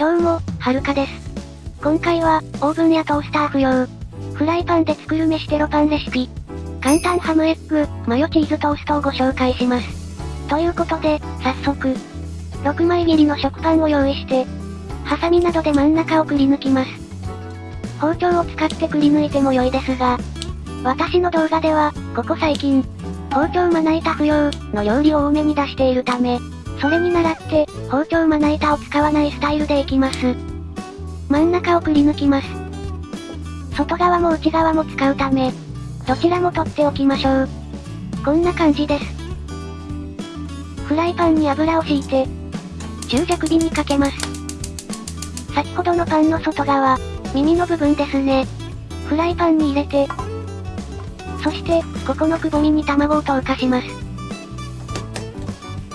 どうも、はるかです。今回は、オーブンやトースター不要。フライパンで作る飯テロパンレシピ。簡単ハムエッグ、マヨチーズトーストをご紹介します。ということで、早速。6枚切りの食パンを用意して、ハサミなどで真ん中をくり抜きます。包丁を使ってくり抜いても良いですが、私の動画では、ここ最近、包丁まな板不要の料理を多めに出しているため、それに倣って、包丁まな板を使わないスタイルでいきます。真ん中をくり抜きます。外側も内側も使うため、どちらも取っておきましょう。こんな感じです。フライパンに油を敷いて、中弱火にかけます。先ほどのパンの外側、耳の部分ですね。フライパンに入れて、そして、ここのくぼみに卵を投下します。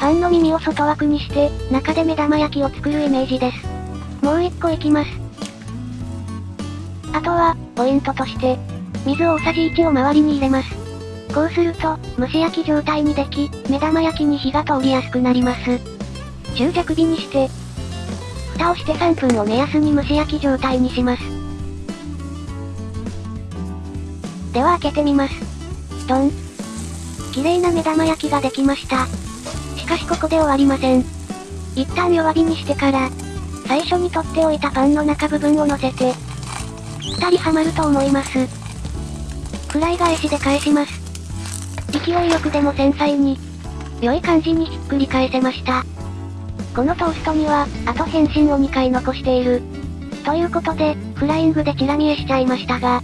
パンの耳を外枠にして、中で目玉焼きを作るイメージです。もう一個いきます。あとは、ポイントとして、水を大さじ1を周りに入れます。こうすると、蒸し焼き状態にでき、目玉焼きに火が通りやすくなります。中弱火にして、蓋をして3分を目安に蒸し焼き状態にします。では開けてみます。ドン。綺麗な目玉焼きができました。しかしここで終わりません。一旦弱火にしてから、最初に取っておいたパンの中部分を乗せて、二人はまると思います。フライ返しで返します。勢いよくでも繊細に、良い感じにひっくり返せました。このトーストには、あと変身を2回残している。ということで、フライングでチラ見えしちゃいましたが、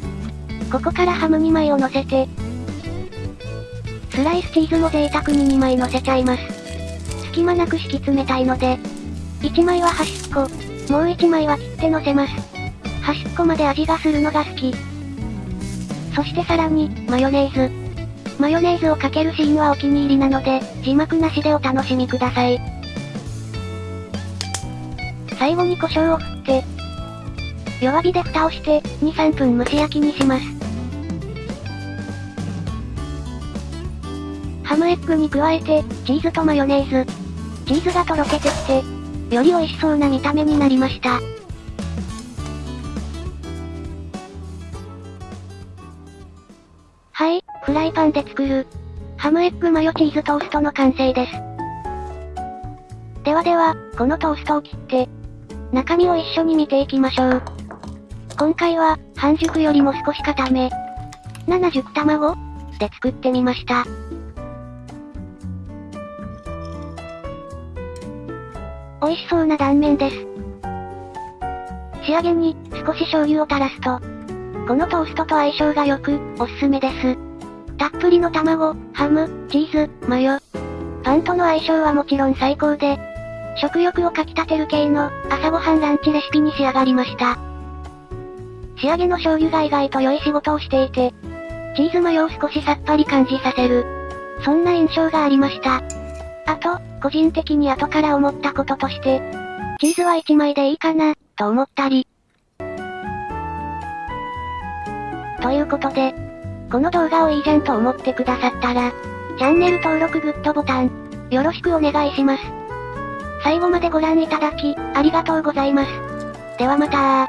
ここからハム2枚を乗せて、スライスチーズも贅沢に2枚乗せちゃいます。隙間なく敷き詰めたいので、1枚は端っこ、もう1枚は切って乗せます。端っこまで味がするのが好き。そしてさらに、マヨネーズ。マヨネーズをかけるシーンはお気に入りなので、字幕なしでお楽しみください。最後に胡椒を振って、弱火で蓋をして、2、3分蒸し焼きにします。ハムエッグに加えて、チーズとマヨネーズ。チーズがとろけてきて、より美味しそうな見た目になりました。はい、フライパンで作る、ハムエッグマヨチーズトーストの完成です。ではでは、このトーストを切って、中身を一緒に見ていきましょう。今回は、半熟よりも少し固め、70卵で作ってみました。美味しそうな断面です。仕上げに、少し醤油を垂らすと、このトーストと相性が良く、おすすめです。たっぷりの卵、ハム、チーズ、マヨ。パンとの相性はもちろん最高で、食欲をかき立てる系の、朝ごはんランチレシピに仕上がりました。仕上げの醤油が意外と良い仕事をしていて、チーズマヨを少しさっぱり感じさせる。そんな印象がありました。あと、個人的に後から思ったこととして、チーズは1枚でいいかな、と思ったり。ということで、この動画をいいじゃんと思ってくださったら、チャンネル登録グッドボタン、よろしくお願いします。最後までご覧いただき、ありがとうございます。ではまた